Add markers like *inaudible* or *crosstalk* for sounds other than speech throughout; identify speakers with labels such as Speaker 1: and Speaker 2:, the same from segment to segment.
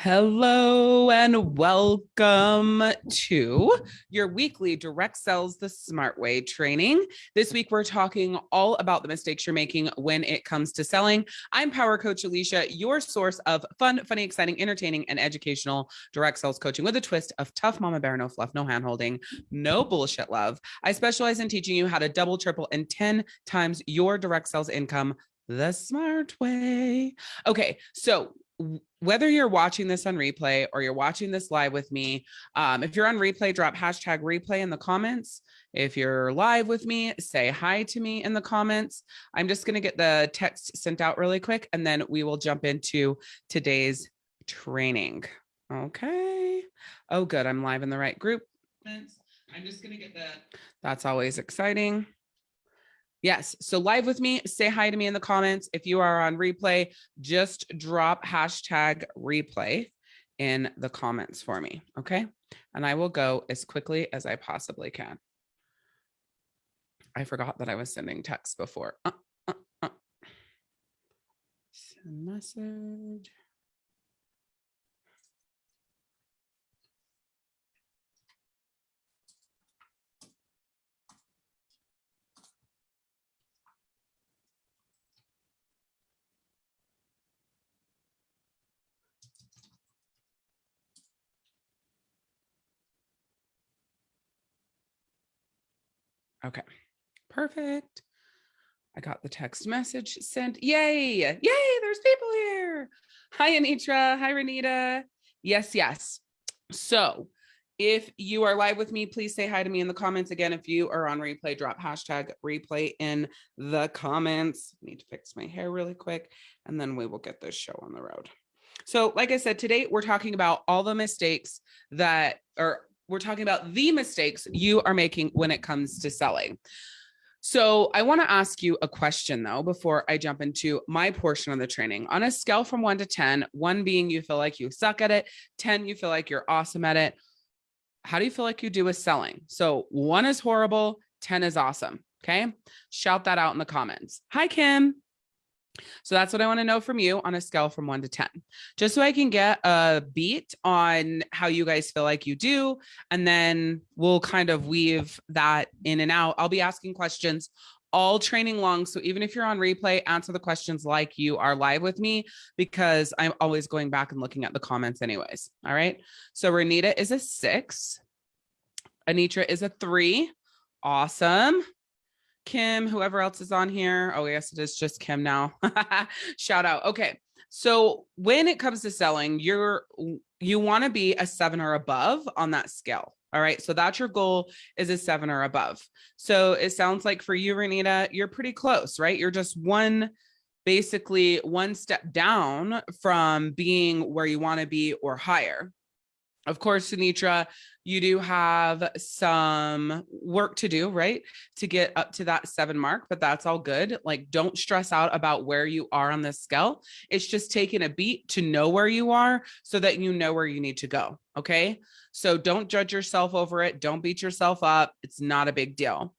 Speaker 1: Hello and welcome to your weekly direct sales the smart way training. This week we're talking all about the mistakes you're making when it comes to selling. I'm power coach Alicia, your source of fun, funny, exciting, entertaining and educational direct sales coaching with a twist of tough mama bear, no fluff, no hand holding, no bullshit love. I specialize in teaching you how to double, triple and 10 times your direct sales income the smart way. Okay, so whether you're watching this on replay or you're watching this live with me, um, if you're on replay, drop hashtag replay in the comments. If you're live with me, say hi to me in the comments. I'm just going to get the text sent out really quick and then we will jump into today's training. Okay. Oh, good. I'm live in the right group. I'm just going to get the, that's always exciting. Yes. So live with me, say hi to me in the comments. If you are on replay, just drop hashtag replay in the comments for me. Okay. And I will go as quickly as I possibly can. I forgot that I was sending text before. Uh, uh, uh. Send message. Okay, perfect. I got the text message sent. Yay, yay, there's people here. Hi, Anitra. Hi, Renita. Yes, yes. So if you are live with me, please say hi to me in the comments. Again, if you are on replay, drop hashtag replay in the comments. Need to fix my hair really quick, and then we will get this show on the road. So like I said, today we're talking about all the mistakes that, or we're talking about the mistakes you are making when it comes to selling. So I want to ask you a question though, before I jump into my portion of the training on a scale from one to 10, one being you feel like you suck at it, 10, you feel like you're awesome at it. How do you feel like you do with selling? So one is horrible, 10 is awesome. Okay. Shout that out in the comments. Hi, Kim. So that's what I want to know from you on a scale from one to 10, just so I can get a beat on how you guys feel like you do. And then we'll kind of weave that in and out. I'll be asking questions all training long. So even if you're on replay, answer the questions like you are live with me, because I'm always going back and looking at the comments anyways. All right. So Renita is a six. Anitra is a three. Awesome. Kim, whoever else is on here. Oh, yes, it is just Kim now. *laughs* Shout out. Okay. So when it comes to selling, you're you want to be a seven or above on that scale. All right. So that's your goal is a seven or above. So it sounds like for you, Renita, you're pretty close, right? You're just one, basically one step down from being where you want to be or higher. Of course, Sunitra, you do have some work to do, right? To get up to that seven mark, but that's all good. Like, don't stress out about where you are on this scale. It's just taking a beat to know where you are so that you know where you need to go. Okay. So don't judge yourself over it. Don't beat yourself up. It's not a big deal.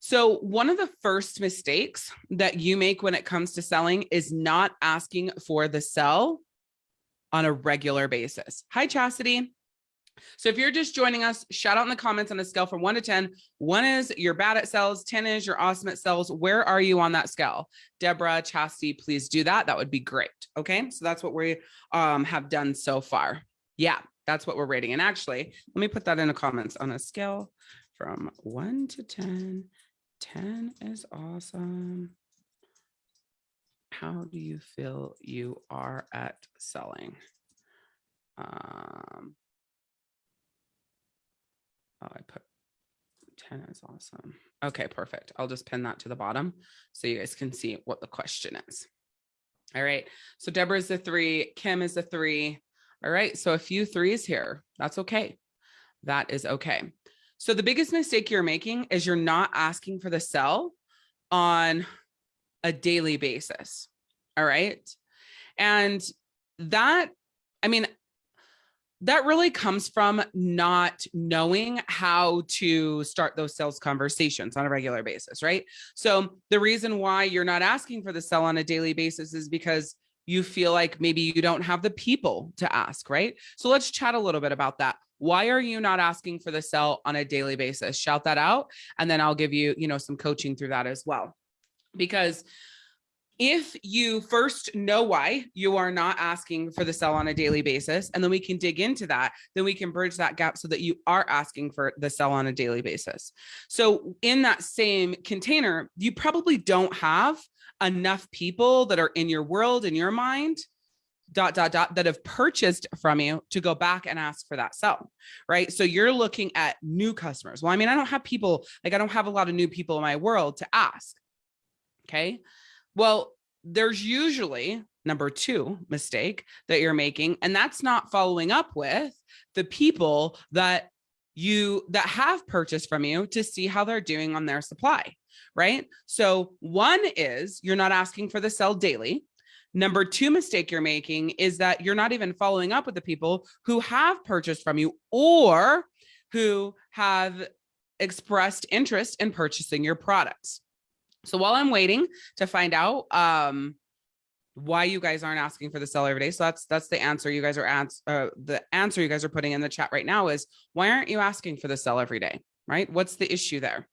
Speaker 1: So one of the first mistakes that you make when it comes to selling is not asking for the sell on a regular basis. Hi, Chastity. So if you're just joining us, shout out in the comments on a scale from one to 10. One is you're bad at sales, 10 is you're awesome at sales. Where are you on that scale? Deborah, Chastity, please do that. That would be great. Okay, so that's what we um, have done so far. Yeah, that's what we're rating. And actually, let me put that in the comments on a scale from one to 10. 10 is awesome how do you feel you are at selling? Um, oh, I put 10 is awesome. Okay, perfect. I'll just pin that to the bottom so you guys can see what the question is. All right. So Deborah is the three, Kim is the three. All right. So a few threes here. That's okay. That is okay. So the biggest mistake you're making is you're not asking for the sell on a daily basis. All right. And that, I mean, that really comes from not knowing how to start those sales conversations on a regular basis, right? So the reason why you're not asking for the sell on a daily basis is because you feel like maybe you don't have the people to ask, right? So let's chat a little bit about that. Why are you not asking for the sell on a daily basis? Shout that out. And then I'll give you, you know, some coaching through that as well. Because if you first know why you are not asking for the sell on a daily basis, and then we can dig into that, then we can bridge that gap so that you are asking for the sell on a daily basis. So in that same container, you probably don't have enough people that are in your world, in your mind, dot, dot, dot, that have purchased from you to go back and ask for that sell, right? So you're looking at new customers. Well, I mean, I don't have people, like I don't have a lot of new people in my world to ask. Okay. Well, there's usually number two mistake that you're making, and that's not following up with the people that you that have purchased from you to see how they're doing on their supply, right? So one is you're not asking for the sell daily. Number two mistake you're making is that you're not even following up with the people who have purchased from you or who have expressed interest in purchasing your products. So while I'm waiting to find out um, why you guys aren't asking for the sell every day, so that's that's the answer you guys are ans uh, the answer you guys are putting in the chat right now is why aren't you asking for the sell every day, right? What's the issue there?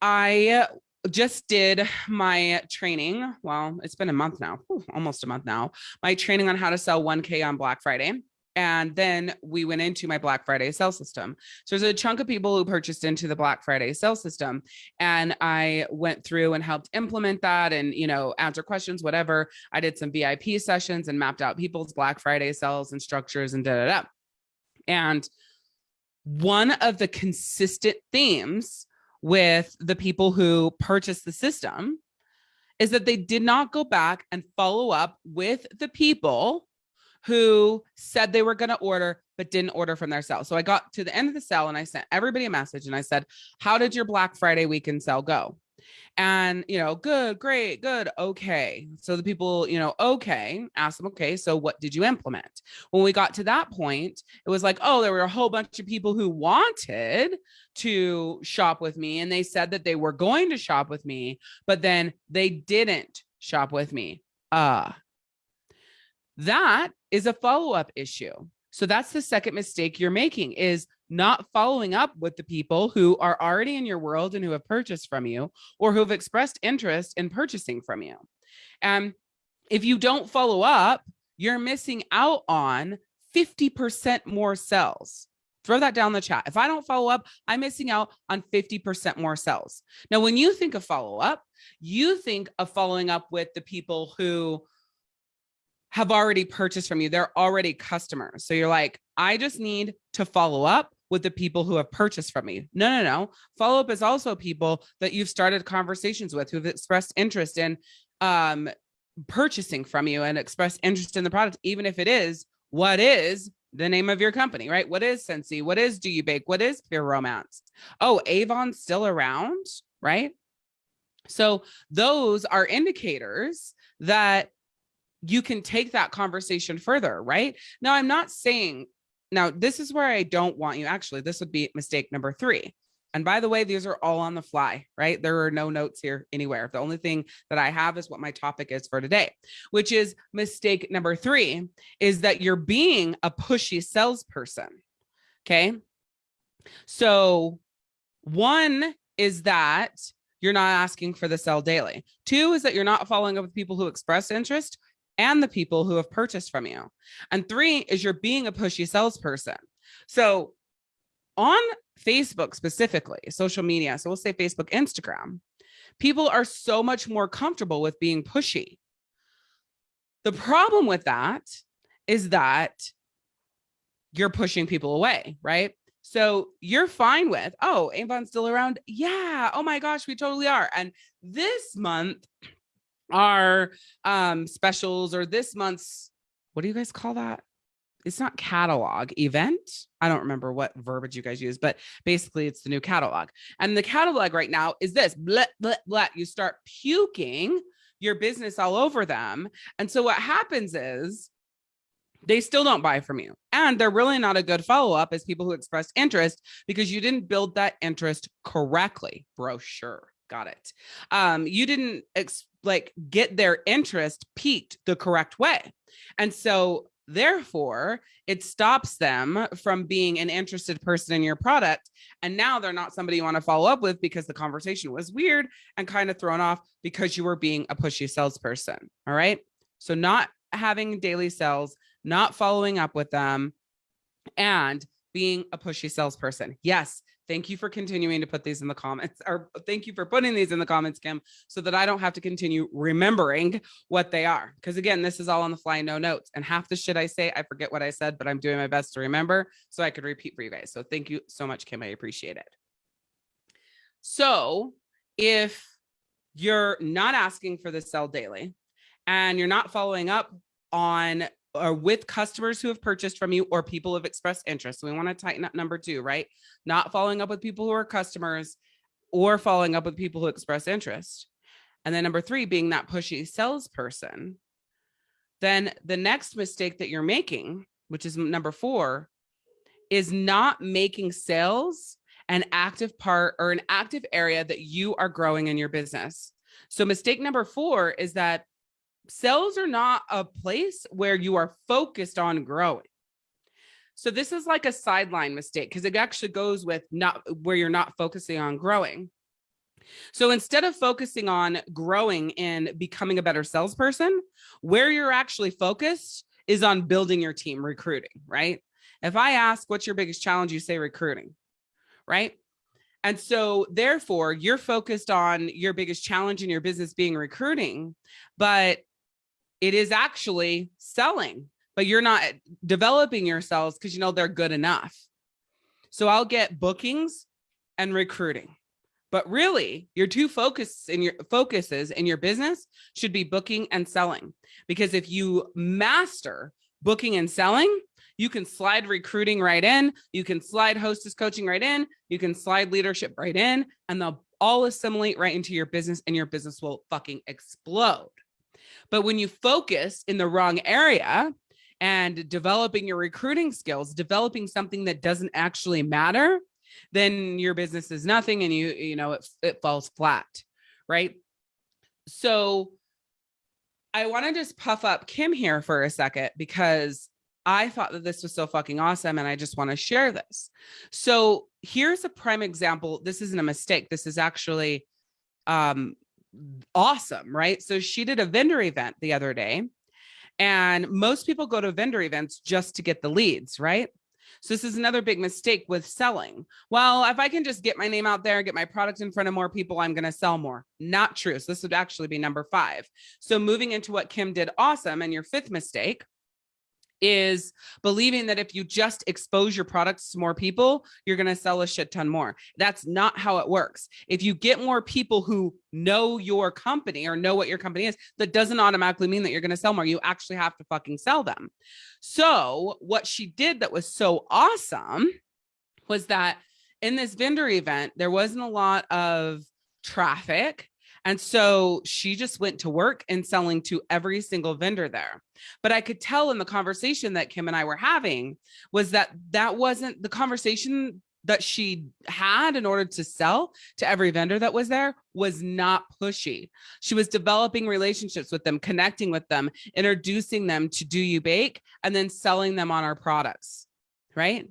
Speaker 1: I just did my training. Well, it's been a month now, almost a month now. My training on how to sell 1K on Black Friday. And then we went into my Black Friday sell system. So there's a chunk of people who purchased into the Black Friday sell system. And I went through and helped implement that and, you know, answer questions, whatever. I did some VIP sessions and mapped out people's Black Friday sales and structures and da da da. And one of the consistent themes with the people who purchased the system is that they did not go back and follow up with the people who said they were going to order but didn't order from their sell. So I got to the end of the sell and I sent everybody a message and I said, "How did your Black Friday weekend sale go?" And, you know, good, great, good, okay. So the people, you know, okay, ask them, okay, so what did you implement? When we got to that point, it was like, oh, there were a whole bunch of people who wanted to shop with me and they said that they were going to shop with me, but then they didn't shop with me. Uh, that is a follow-up issue. So that's the second mistake you're making is not following up with the people who are already in your world and who have purchased from you or who have expressed interest in purchasing from you. And if you don't follow up, you're missing out on 50% more sales. Throw that down the chat. If I don't follow up, I'm missing out on 50% more sales. Now, when you think of follow up, you think of following up with the people who have already purchased from you. They're already customers. So you're like, I just need to follow up with the people who have purchased from me. No, no, no. Follow up is also people that you've started conversations with who've expressed interest in um, purchasing from you and expressed interest in the product, even if it is what is the name of your company, right? What is Scentsy? What is Do You Bake? What is Pure Romance? Oh, Avon's still around, right? So those are indicators that you can take that conversation further, right? Now, I'm not saying, now this is where I don't want you, actually, this would be mistake number three. And by the way, these are all on the fly, right? There are no notes here anywhere. The only thing that I have is what my topic is for today, which is mistake number three is that you're being a pushy salesperson. Okay. So one is that you're not asking for the sell daily. Two is that you're not following up with people who express interest and the people who have purchased from you. And three is you're being a pushy salesperson. So on Facebook specifically, social media, so we'll say Facebook, Instagram, people are so much more comfortable with being pushy. The problem with that is that you're pushing people away, right? So you're fine with, oh, Avon's still around. Yeah. Oh my gosh, we totally are. And this month, our um, specials or this month's, what do you guys call that? It's not catalog event. I don't remember what verbiage you guys use, but basically it's the new catalog. And the catalog right now is this, blah, blah, blah. You start puking your business all over them. And so what happens is they still don't buy from you. And they're really not a good follow-up as people who expressed interest because you didn't build that interest correctly. Brochure. Got it. Um, you didn't like get their interest piqued the correct way. And so therefore it stops them from being an interested person in your product and now they're not somebody you want to follow up with because the conversation was weird and kind of thrown off because you were being a pushy salesperson all right so not having daily sales not following up with them and being a pushy salesperson yes Thank you for continuing to put these in the comments *laughs* or thank you for putting these in the comments, Kim, so that I don't have to continue remembering what they are. Because again, this is all on the fly, no notes. And half the shit I say, I forget what I said, but I'm doing my best to remember so I could repeat for you guys. So thank you so much, Kim. I appreciate it. So if you're not asking for the sell daily and you're not following up on or with customers who have purchased from you or people who have expressed interest. So we want to tighten up number two, right? Not following up with people who are customers or following up with people who express interest. And then number three, being that pushy salesperson. Then the next mistake that you're making, which is number four, is not making sales an active part or an active area that you are growing in your business. So mistake number four is that sales are not a place where you are focused on growing. So this is like a sideline mistake because it actually goes with not where you're not focusing on growing. So instead of focusing on growing and becoming a better salesperson, where you're actually focused is on building your team, recruiting, right? If I ask what's your biggest challenge, you say recruiting, right? And so therefore you're focused on your biggest challenge in your business being recruiting, but it is actually selling, but you're not developing yourselves because you know they're good enough. So I'll get bookings and recruiting. But really, your two focus in your focuses in your business should be booking and selling. Because if you master booking and selling, you can slide recruiting right in, you can slide hostess coaching right in, you can slide leadership right in, and they'll all assimilate right into your business and your business will fucking explode. But when you focus in the wrong area and developing your recruiting skills, developing something that doesn't actually matter, then your business is nothing and you, you know, it, it falls flat, right? So I want to just puff up Kim here for a second because I thought that this was so fucking awesome and I just want to share this. So here's a prime example. This isn't a mistake. This is actually um, awesome, right? So she did a vendor event the other day and most people go to vendor events just to get the leads, right? So this is another big mistake with selling. Well, if I can just get my name out there, get my product in front of more people, I'm going to sell more. Not true. So this would actually be number five. So moving into what Kim did awesome and your fifth mistake is believing that if you just expose your products to more people, you're going to sell a shit ton more. That's not how it works. If you get more people who know your company or know what your company is, that doesn't automatically mean that you're going to sell more. You actually have to fucking sell them. So what she did that was so awesome was that in this vendor event, there wasn't a lot of traffic and so she just went to work and selling to every single vendor there. But I could tell in the conversation that Kim and I were having was that that wasn't the conversation that she had in order to sell to every vendor that was there was not pushy. She was developing relationships with them, connecting with them, introducing them to Do You Bake, and then selling them on our products, right?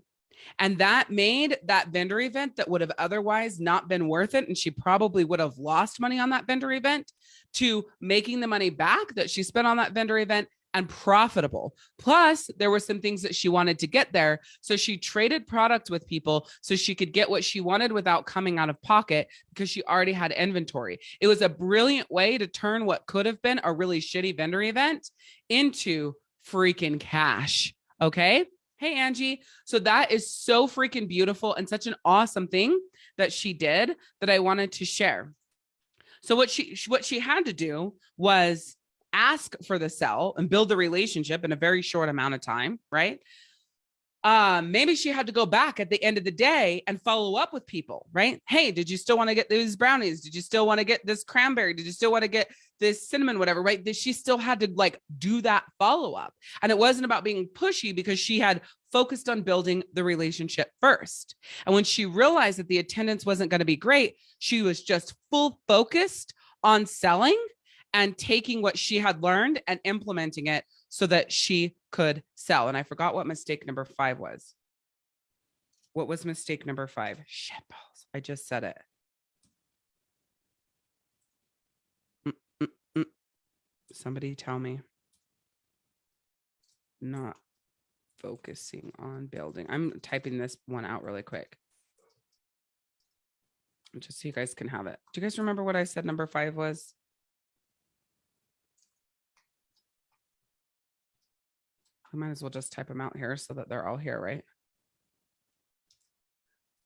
Speaker 1: And that made that vendor event that would have otherwise not been worth it. And she probably would have lost money on that vendor event to making the money back that she spent on that vendor event and profitable. Plus, there were some things that she wanted to get there. So she traded product with people so she could get what she wanted without coming out of pocket because she already had inventory. It was a brilliant way to turn what could have been a really shitty vendor event into freaking cash. Okay. Hey, Angie. So that is so freaking beautiful and such an awesome thing that she did that I wanted to share. So what she what she had to do was ask for the sell and build the relationship in a very short amount of time, right? Um, maybe she had to go back at the end of the day and follow up with people, right? Hey, did you still want to get these brownies? Did you still want to get this cranberry? Did you still want to get this cinnamon, whatever, right? That she still had to like do that follow up. And it wasn't about being pushy because she had focused on building the relationship first. And when she realized that the attendance wasn't going to be great, she was just full focused on selling and taking what she had learned and implementing it so that she could sell. And I forgot what mistake number five was. What was mistake number five? Shit balls. I just said it. Mm, mm, mm. Somebody tell me. Not focusing on building. I'm typing this one out really quick. Just so you guys can have it. Do you guys remember what I said number five was? I might as well just type them out here so that they're all here, right?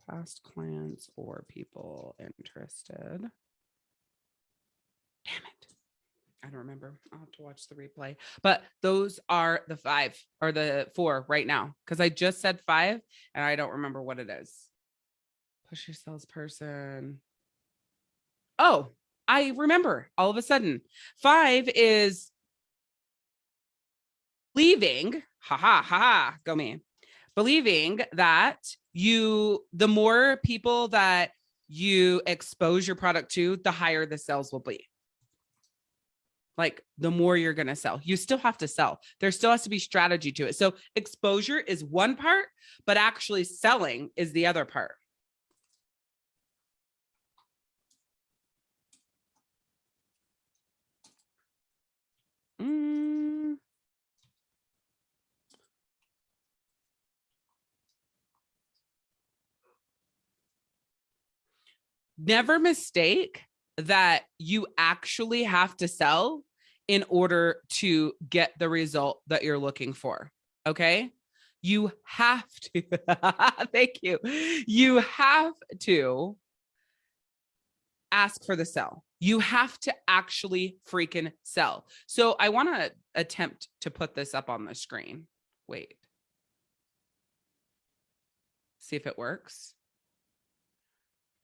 Speaker 1: Past clients or people interested. Damn it. I don't remember. I'll have to watch the replay. But those are the five or the four right now because I just said five and I don't remember what it is. Push your salesperson. Oh, I remember all of a sudden. Five is believing, ha ha ha go me, believing that you, the more people that you expose your product to, the higher the sales will be. Like the more you're going to sell, you still have to sell. There still has to be strategy to it. So exposure is one part, but actually selling is the other part. Mm. Never mistake that you actually have to sell in order to get the result that you're looking for. Okay. You have to, *laughs* thank you. You have to ask for the sell. You have to actually freaking sell. So I want to attempt to put this up on the screen. Wait. See if it works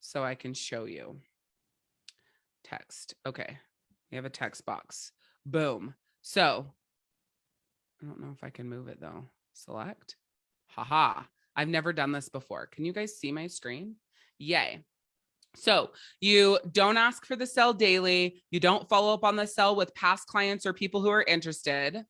Speaker 1: so I can show you. Text. Okay. We have a text box. Boom. So I don't know if I can move it though. Select. Haha. I've never done this before. Can you guys see my screen? Yay. So you don't ask for the sell daily. You don't follow up on the sell with past clients or people who are interested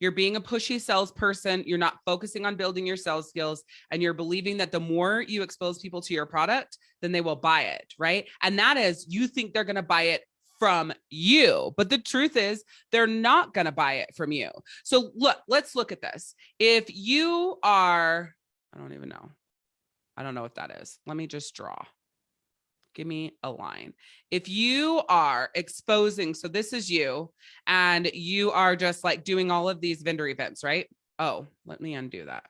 Speaker 1: you're being a pushy salesperson, you're not focusing on building your sales skills, and you're believing that the more you expose people to your product, then they will buy it, right? And that is, you think they're going to buy it from you. But the truth is they're not going to buy it from you. So look, let's look at this. If you are, I don't even know. I don't know what that is. Let me just draw give me a line. If you are exposing, so this is you, and you are just like doing all of these vendor events, right? Oh, let me undo that.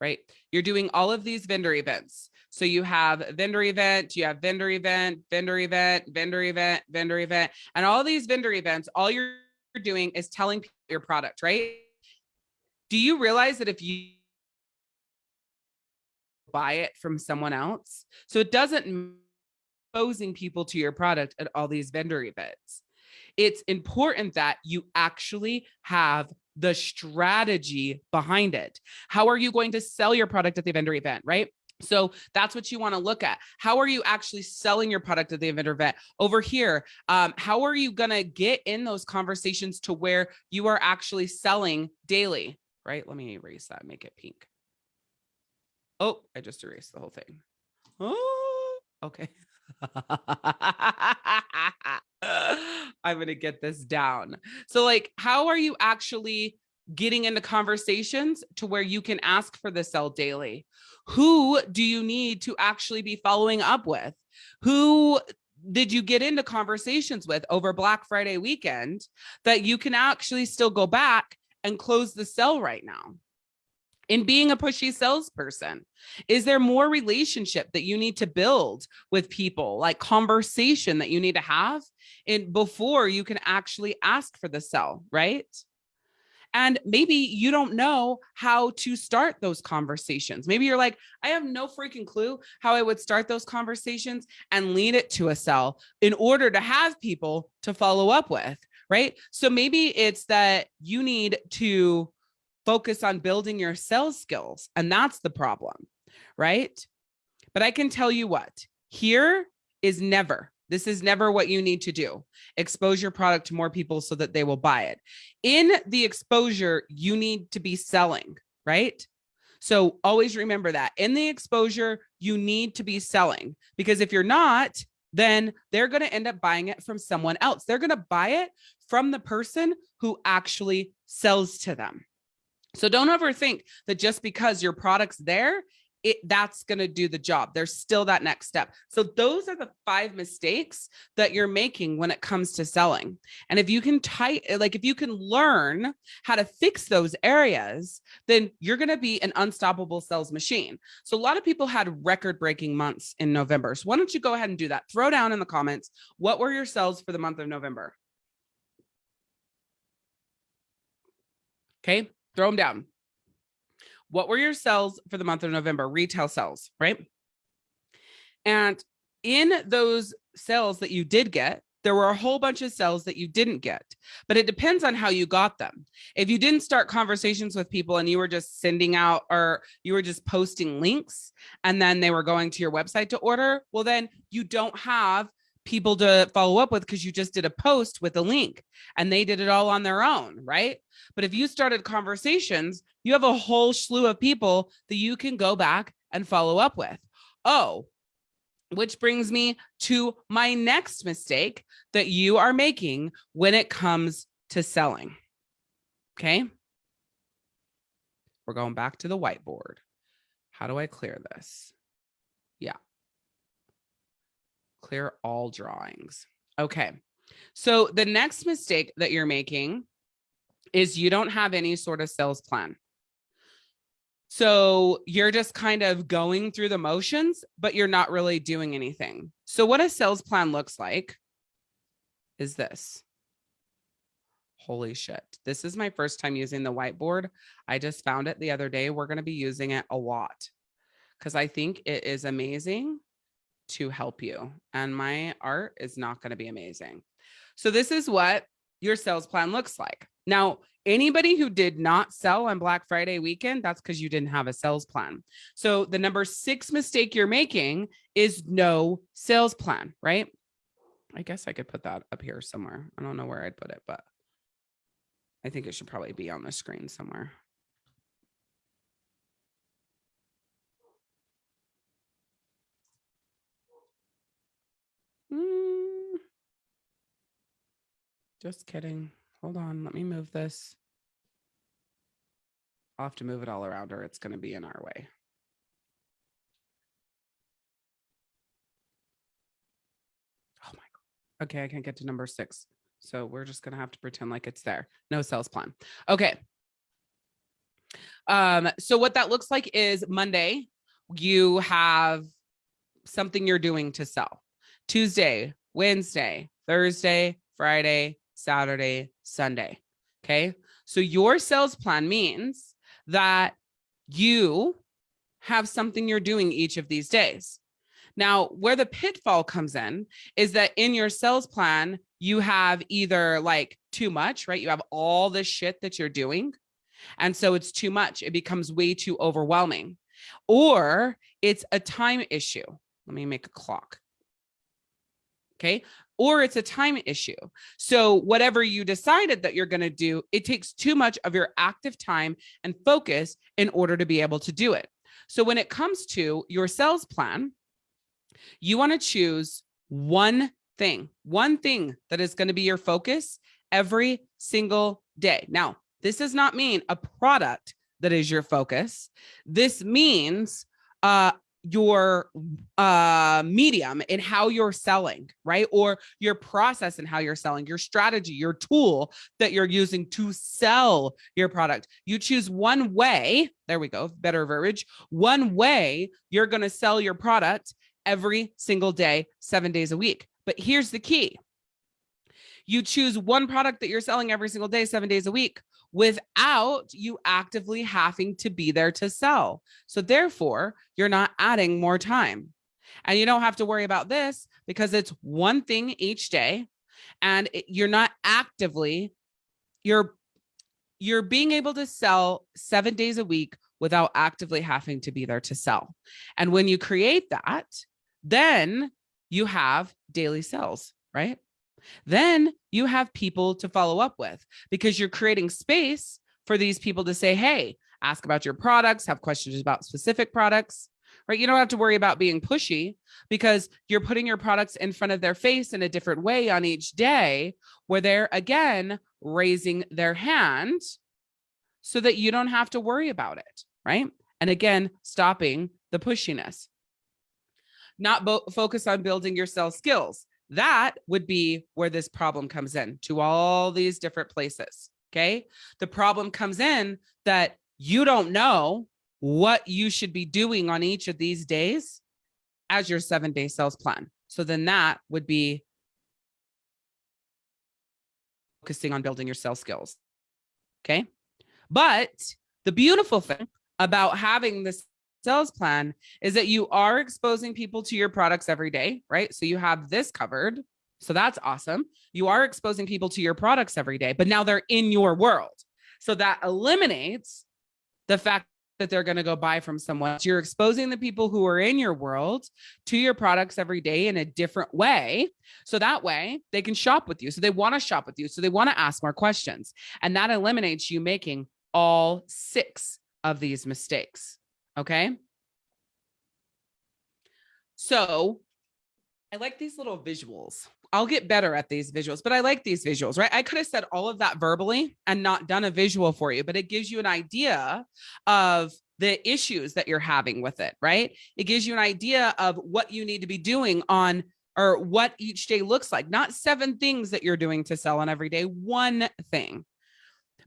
Speaker 1: Right. You're doing all of these vendor events. So you have vendor event, you have vendor event, vendor event, vendor event, vendor event, and all these vendor events, all you're doing is telling your product, right? Do you realize that if you buy it from someone else. So it doesn't exposing people to your product at all these vendor events. It's important that you actually have the strategy behind it. How are you going to sell your product at the vendor event, right? So that's what you want to look at. How are you actually selling your product at the vendor event? Over here, um, how are you going to get in those conversations to where you are actually selling daily, right? Let me erase that, make it pink. Oh, I just erased the whole thing. Oh, okay. *laughs* I'm going to get this down. So like, how are you actually getting into conversations to where you can ask for the sell daily? Who do you need to actually be following up with? Who did you get into conversations with over Black Friday weekend that you can actually still go back and close the sell right now? In being a pushy salesperson? Is there more relationship that you need to build with people, like conversation that you need to have in before you can actually ask for the sell, right? And maybe you don't know how to start those conversations. Maybe you're like, I have no freaking clue how I would start those conversations and lead it to a sell in order to have people to follow up with, right? So maybe it's that you need to focus on building your sales skills and that's the problem, right? But I can tell you what, here is never this is never what you need to do. Expose your product to more people so that they will buy it. In the exposure, you need to be selling, right? So always remember that in the exposure, you need to be selling because if you're not, then they're going to end up buying it from someone else. They're going to buy it from the person who actually sells to them. So don't overthink that just because your product's there, it that's going to do the job. There's still that next step. So those are the five mistakes that you're making when it comes to selling. And if you can tight like if you can learn how to fix those areas, then you're going to be an unstoppable sales machine. So a lot of people had record breaking months in November. So why don't you go ahead and do that? Throw down in the comments what were your sales for the month of November? Okay, throw them down. What were your sales for the month of November? Retail sales, right? And in those sales that you did get, there were a whole bunch of sales that you didn't get, but it depends on how you got them. If you didn't start conversations with people and you were just sending out or you were just posting links and then they were going to your website to order, well, then you don't have people to follow up with because you just did a post with a link and they did it all on their own, right? But if you started conversations, you have a whole slew of people that you can go back and follow up with. Oh, which brings me to my next mistake that you are making when it comes to selling. Okay. We're going back to the whiteboard. How do I clear this? Yeah clear all drawings. Okay. So the next mistake that you're making is you don't have any sort of sales plan. So you're just kind of going through the motions, but you're not really doing anything. So what a sales plan looks like is this. Holy shit. This is my first time using the whiteboard. I just found it the other day. We're going to be using it a lot because I think it is amazing to help you. And my art is not going to be amazing. So this is what your sales plan looks like. Now, anybody who did not sell on Black Friday weekend, that's because you didn't have a sales plan. So the number six mistake you're making is no sales plan, right? I guess I could put that up here somewhere. I don't know where I'd put it, but I think it should probably be on the screen somewhere. Mm. Just kidding. Hold on. Let me move this. I'll have to move it all around or it's going to be in our way. Oh my God. Okay, I can't get to number six. So we're just going to have to pretend like it's there. No sales plan. Okay. Um, so what that looks like is Monday, you have something you're doing to sell. Tuesday, Wednesday, Thursday, Friday, Saturday, Sunday. Okay. So your sales plan means that you have something you're doing each of these days. Now, where the pitfall comes in is that in your sales plan, you have either like too much, right? You have all this shit that you're doing. And so it's too much. It becomes way too overwhelming. Or it's a time issue. Let me make a clock okay or it's a time issue. So whatever you decided that you're going to do it takes too much of your active time and focus in order to be able to do it. So when it comes to your sales plan you want to choose one thing one thing that is going to be your focus every single day. Now this does not mean a product that is your focus. This means uh, your uh medium and how you're selling right? Or your process and how you're selling your strategy your tool that you're using to sell your product. You choose one way there we go better verbiage one way you're going to sell your product every single day 7 days a week. But here's the key. You choose one product that you're selling every single day, seven days a week, without you actively having to be there to sell. So therefore, you're not adding more time. And you don't have to worry about this because it's one thing each day and you're not actively you're you're being able to sell 7 days a week without actively having to be there to sell. And when you create that, then you have daily sales, right? Then you have people to follow up with because you're creating space for these people to say, hey, ask about your products, have questions about specific products, right? You don't have to worry about being pushy because you're putting your products in front of their face in a different way on each day where they're again raising their hand so that you don't have to worry about it, right? And again, stopping the pushiness. Not focus on building your sales skills. That would be where this problem comes in to all these different places. Okay. The problem comes in that you don't know what you should be doing on each of these days as your seven day sales plan. So then that would be focusing on building your sales skills. Okay. But the beautiful thing about having this sales plan is that you are exposing people to your products every day, right? So you have this covered. So that's awesome. You are exposing people to your products every day, but now they're in your world. So that eliminates the fact that they're going to go buy from someone. So you're exposing the people who are in your world to your products every day in a different way. So that way they can shop with you. So they want to shop with you. So they want to ask more questions. And that eliminates you making all six of these mistakes. Okay. So I like these little visuals. I'll get better at these visuals, but I like these visuals, right? I could have said all of that verbally and not done a visual for you, but it gives you an idea of the issues that you're having with it, right? It gives you an idea of what you need to be doing on or what each day looks like, not seven things that you're doing to sell on every day, one thing.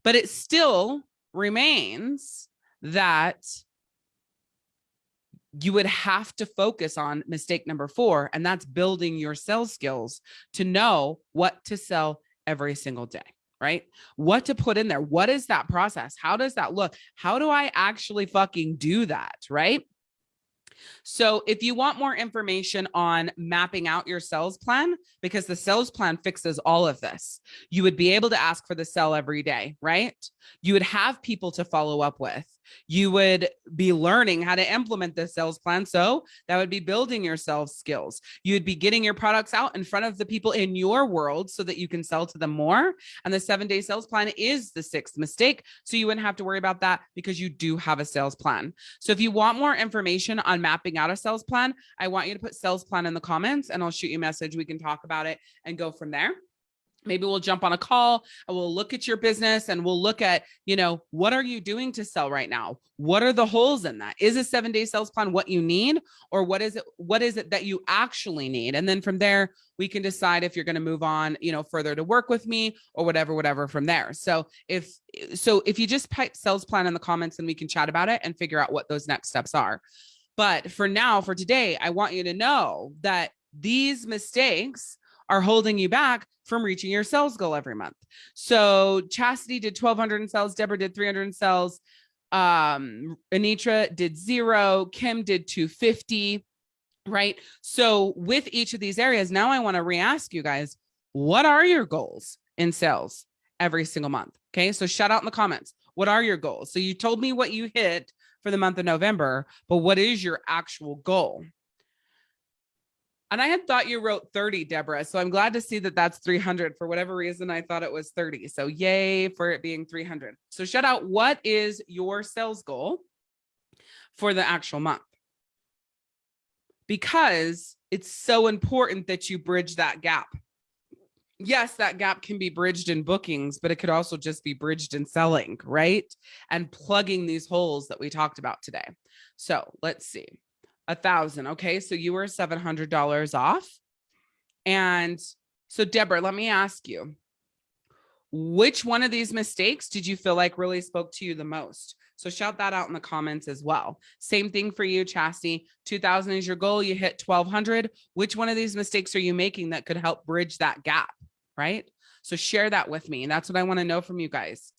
Speaker 1: But it still remains that you would have to focus on mistake number four, and that's building your sales skills to know what to sell every single day, right? What to put in there. What is that process? How does that look? How do I actually fucking do that, right? So if you want more information on mapping out your sales plan, because the sales plan fixes all of this, you would be able to ask for the sell every day, right? You would have people to follow up with you would be learning how to implement the sales plan. So that would be building your sales skills. You'd be getting your products out in front of the people in your world so that you can sell to them more. And the seven day sales plan is the sixth mistake. So you wouldn't have to worry about that because you do have a sales plan. So if you want more information on mapping out a sales plan, I want you to put sales plan in the comments and I'll shoot you a message. We can talk about it and go from there maybe we'll jump on a call and we'll look at your business and we'll look at you know what are you doing to sell right now? What are the holes in that? Is a seven day sales plan what you need or what is it what is it that you actually need? And then from there we can decide if you're going to move on you know further to work with me or whatever whatever from there. So if so if you just type sales plan in the comments and we can chat about it and figure out what those next steps are. But for now for today i want you to know that these mistakes are holding you back from reaching your sales goal every month. So Chastity did 1200 in sales, Deborah did 300 in sales, um, Anitra did zero, Kim did 250, right? So with each of these areas, now I want to re-ask you guys, what are your goals in sales every single month? Okay, so shout out in the comments. What are your goals? So you told me what you hit for the month of November, but what is your actual goal? And I had thought you wrote 30, Deborah. So I'm glad to see that that's 300. For whatever reason, I thought it was 30. So yay for it being 300. So shout out, what is your sales goal for the actual month? Because it's so important that you bridge that gap. Yes, that gap can be bridged in bookings, but it could also just be bridged in selling, right? And plugging these holes that we talked about today. So let's see a thousand. Okay. So you were $700 off. And so Deborah, let me ask you, which one of these mistakes did you feel like really spoke to you the most? So shout that out in the comments as well. Same thing for you, Chastity. 2000 is your goal. You hit 1200. Which one of these mistakes are you making that could help bridge that gap? Right. So share that with me. And that's what I want to know from you guys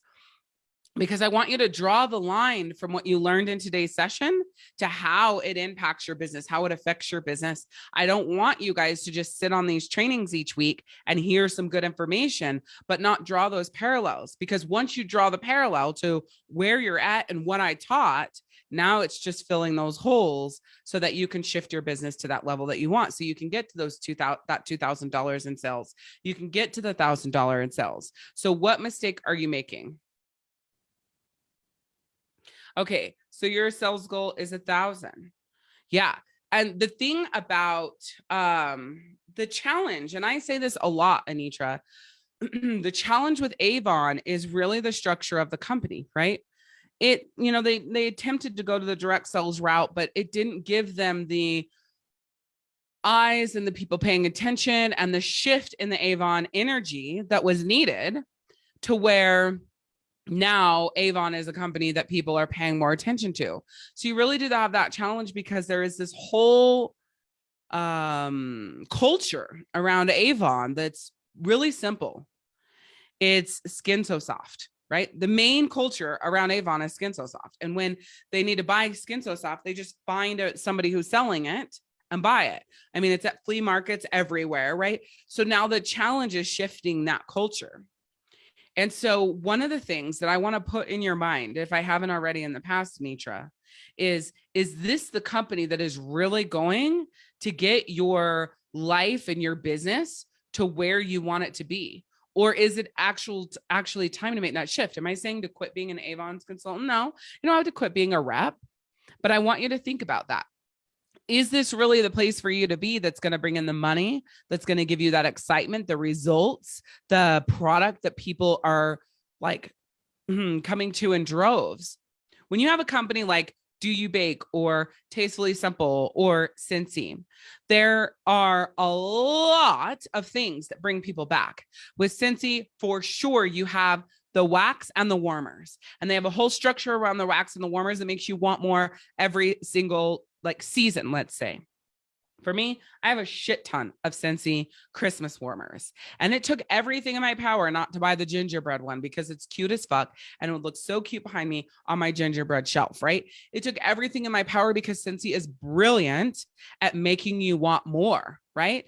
Speaker 1: because I want you to draw the line from what you learned in today's session to how it impacts your business, how it affects your business. I don't want you guys to just sit on these trainings each week and hear some good information, but not draw those parallels. Because once you draw the parallel to where you're at and what I taught, now it's just filling those holes so that you can shift your business to that level that you want. So you can get to those two thousand that two thousand dollars in sales. You can get to the thousand dollar in sales. So what mistake are you making? Okay, so your sales goal is a thousand. Yeah. And the thing about um, the challenge, and I say this a lot, Anitra, *clears throat* the challenge with Avon is really the structure of the company, right? It, you know, they they attempted to go to the direct sales route, but it didn't give them the eyes and the people paying attention and the shift in the Avon energy that was needed to where now Avon is a company that people are paying more attention to. So you really do have that challenge because there is this whole um, culture around Avon that's really simple. It's skin so soft, right? The main culture around Avon is skin so soft. And when they need to buy skin so soft, they just find somebody who's selling it and buy it. I mean, it's at flea markets everywhere, right? So now the challenge is shifting that culture. And so one of the things that I want to put in your mind, if I haven't already in the past, Nitra, is, is this the company that is really going to get your life and your business to where you want it to be? Or is it actual actually time to make that shift? Am I saying to quit being an Avon's consultant? No, you don't have to quit being a rep, but I want you to think about that is this really the place for you to be that's going to bring in the money that's going to give you that excitement the results the product that people are like mm, coming to in droves? When you have a company like do you bake or tastefully simple or Scentsy, there are a lot of things that bring people back. With Scentsy, for sure you have the wax and the warmers and they have a whole structure around the wax and the warmers that makes you want more every single like season, let's say. For me, I have a shit ton of Scentsy Christmas warmers. And it took everything in my power not to buy the gingerbread one because it's cute as fuck and it would look so cute behind me on my gingerbread shelf, right? It took everything in my power because Scentsy is brilliant at making you want more, right?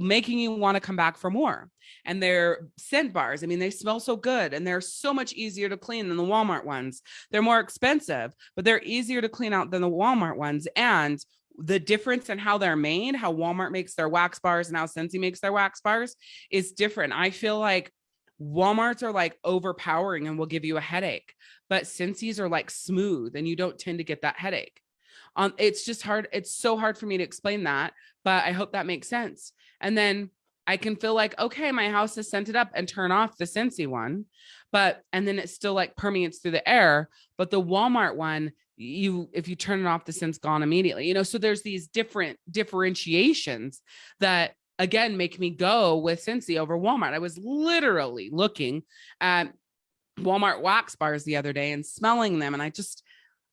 Speaker 1: making you want to come back for more. And their scent bars, I mean, they smell so good and they're so much easier to clean than the Walmart ones. They're more expensive, but they're easier to clean out than the Walmart ones. And the difference in how they're made, how Walmart makes their wax bars and how Scentsy makes their wax bars is different. I feel like Walmarts are like overpowering and will give you a headache, but Scentsy's are like smooth and you don't tend to get that headache. It's just hard. It's so hard for me to explain that, but I hope that makes sense. And then I can feel like, okay, my house is scented up and turn off the Scentsy one, but, and then it still like permeates through the air. But the Walmart one, you, if you turn it off, the scent's gone immediately, you know? So there's these different differentiations that again, make me go with Scentsy over Walmart. I was literally looking at Walmart wax bars the other day and smelling them. And I just,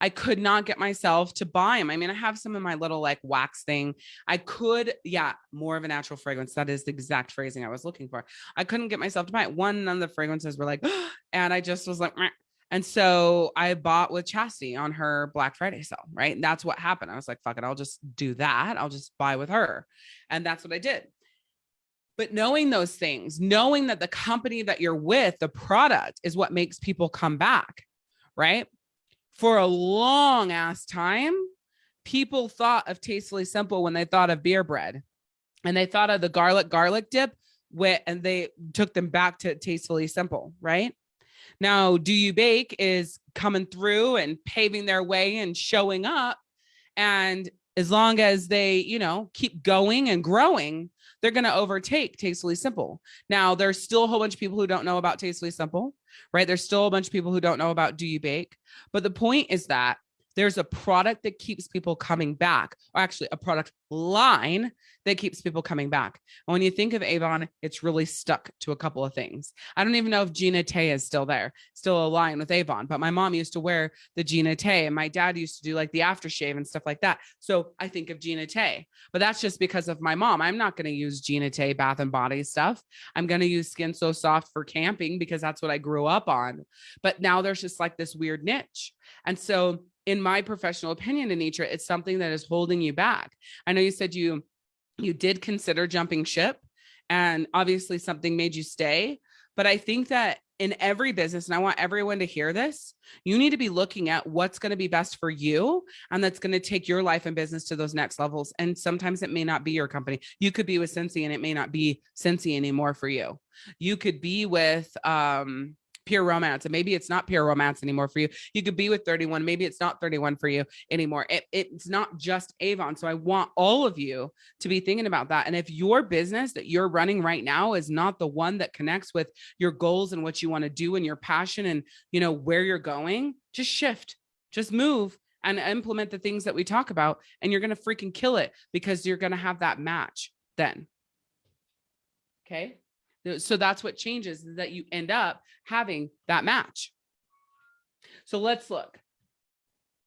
Speaker 1: I could not get myself to buy them. I mean, I have some in my little like wax thing. I could, yeah, more of a natural fragrance. That is the exact phrasing I was looking for. I couldn't get myself to buy it. One, none of the fragrances were like, *gasps* and I just was like, Meh. and so I bought with Chastity on her Black Friday sale, right? And that's what happened. I was like, fuck it, I'll just do that. I'll just buy with her. And that's what I did. But knowing those things, knowing that the company that you're with, the product is what makes people come back, right? For a long ass time, people thought of Tastefully Simple when they thought of beer bread and they thought of the garlic garlic dip with, and they took them back to Tastefully Simple, right? Now, Do You Bake is coming through and paving their way and showing up. And as long as they, you know, keep going and growing, they're going to overtake Tastefully Simple. Now, there's still a whole bunch of people who don't know about Tastefully Simple, right? There's still a bunch of people who don't know about Do You Bake. But the point is that there's a product that keeps people coming back, or actually a product line that keeps people coming back. And when you think of Avon, it's really stuck to a couple of things. I don't even know if Gina Tay is still there, still a line with Avon, but my mom used to wear the Gina Tay and my dad used to do like the aftershave and stuff like that. So I think of Gina Tay, but that's just because of my mom. I'm not going to use Gina Tay bath and body stuff. I'm going to use Skin So Soft for camping because that's what I grew up on. But now there's just like this weird niche. And so in my professional opinion, Anitra, it's something that is holding you back. I know you said you you did consider jumping ship and obviously something made you stay. But I think that in every business, and I want everyone to hear this, you need to be looking at what's going to be best for you and that's going to take your life and business to those next levels. And sometimes it may not be your company. You could be with Scentsy and it may not be Scentsy anymore for you. You could be with um pure romance and maybe it's not pure romance anymore for you. You could be with 31 maybe it's not 31 for you anymore. It, it's not just avon so i want all of you to be thinking about that and if your business that you're running right now is not the one that connects with your goals and what you want to do and your passion and you know where you're going just shift just move and implement the things that we talk about and you're going to freaking kill it because you're going to have that match then. Okay so that's what changes is that you end up having that match. So let's look.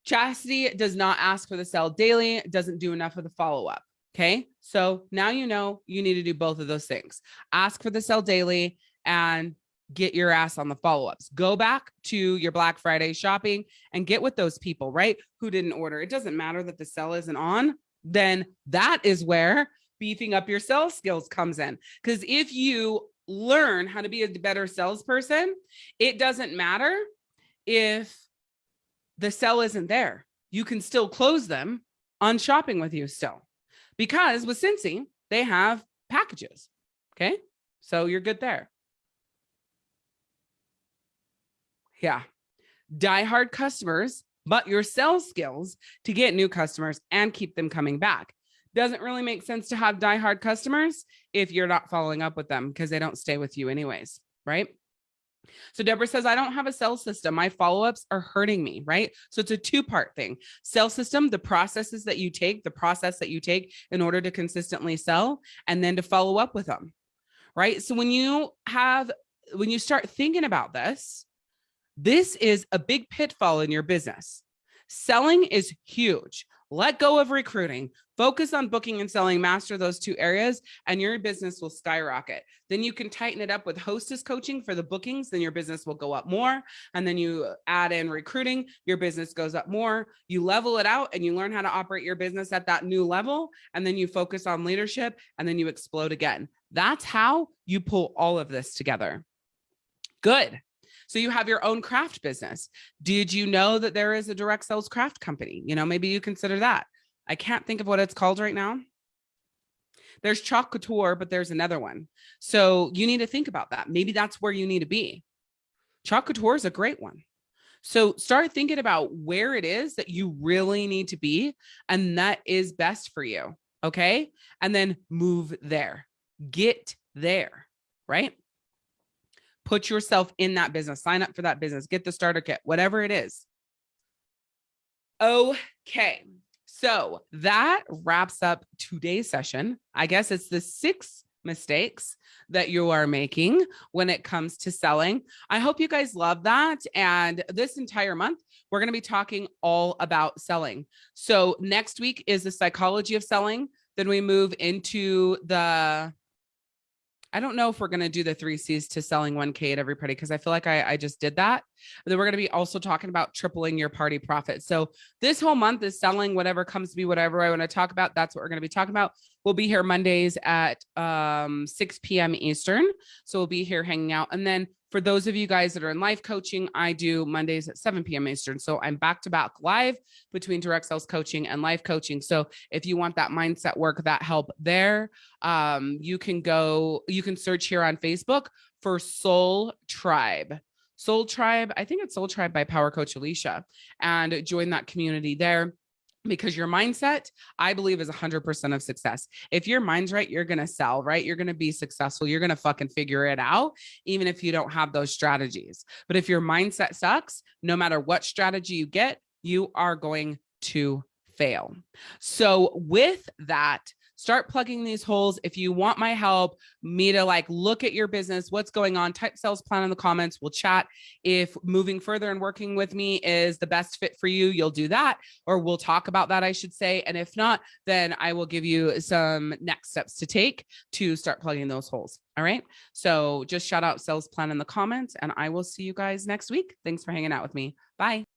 Speaker 1: Chastity does not ask for the sell daily, doesn't do enough of the follow up. Okay. So now you know you need to do both of those things. Ask for the sell daily and get your ass on the follow ups. Go back to your Black Friday shopping and get with those people, right? Who didn't order. It doesn't matter that the sell isn't on. Then that is where beefing up your sales skills comes in. Because if you learn how to be a better salesperson, it doesn't matter if the sell isn't there. You can still close them on shopping with you still. Because with Scentsy, they have packages. Okay. So you're good there. Yeah. Die hard customers, but your sales skills to get new customers and keep them coming back doesn't really make sense to have diehard customers if you're not following up with them because they don't stay with you anyways, right? So Deborah says, I don't have a sales system. My follow-ups are hurting me, right? So it's a two-part thing. Sales system, the processes that you take, the process that you take in order to consistently sell, and then to follow up with them, right? So when you have, when you start thinking about this, this is a big pitfall in your business. Selling is huge let go of recruiting, focus on booking and selling, master those two areas, and your business will skyrocket. Then you can tighten it up with hostess coaching for the bookings, then your business will go up more. And then you add in recruiting, your business goes up more. You level it out and you learn how to operate your business at that new level. And then you focus on leadership and then you explode again. That's how you pull all of this together. Good. So you have your own craft business. Did you know that there is a direct sales craft company? You know, maybe you consider that. I can't think of what it's called right now. There's Chalk Couture, but there's another one. So you need to think about that. Maybe that's where you need to be. Chalk Couture is a great one. So start thinking about where it is that you really need to be and that is best for you. Okay. And then move there, get there, right? put yourself in that business, sign up for that business, get the starter kit, whatever it is. Okay. So that wraps up today's session. I guess it's the six mistakes that you are making when it comes to selling. I hope you guys love that. And this entire month, we're going to be talking all about selling. So next week is the psychology of selling. Then we move into the I don't know if we're going to do the three C's to selling 1K at every party because I feel like I, I just did that. But then we're going to be also talking about tripling your party profit. So this whole month is selling whatever comes to me, whatever I want to talk about. That's what we're going to be talking about. We'll be here Mondays at um, 6 p.m. Eastern. So we'll be here hanging out. And then for those of you guys that are in life coaching, I do Mondays at 7 p.m. Eastern. So I'm back to back live between direct sales coaching and live coaching. So if you want that mindset work, that help there, um, you can go, you can search here on Facebook for Soul Tribe. Soul Tribe, I think it's Soul Tribe by Power Coach Alicia, and join that community there because your mindset, I believe, is 100% of success. If your mind's right, you're going to sell, right? You're going to be successful. You're going to fucking figure it out, even if you don't have those strategies. But if your mindset sucks, no matter what strategy you get, you are going to fail. So with that, start plugging these holes. If you want my help, me to like look at your business, what's going on, type sales plan in the comments. We'll chat. If moving further and working with me is the best fit for you, you'll do that, or we'll talk about that, I should say. And if not, then I will give you some next steps to take to start plugging those holes. All right. So just shout out sales plan in the comments and I will see you guys next week. Thanks for hanging out with me. Bye.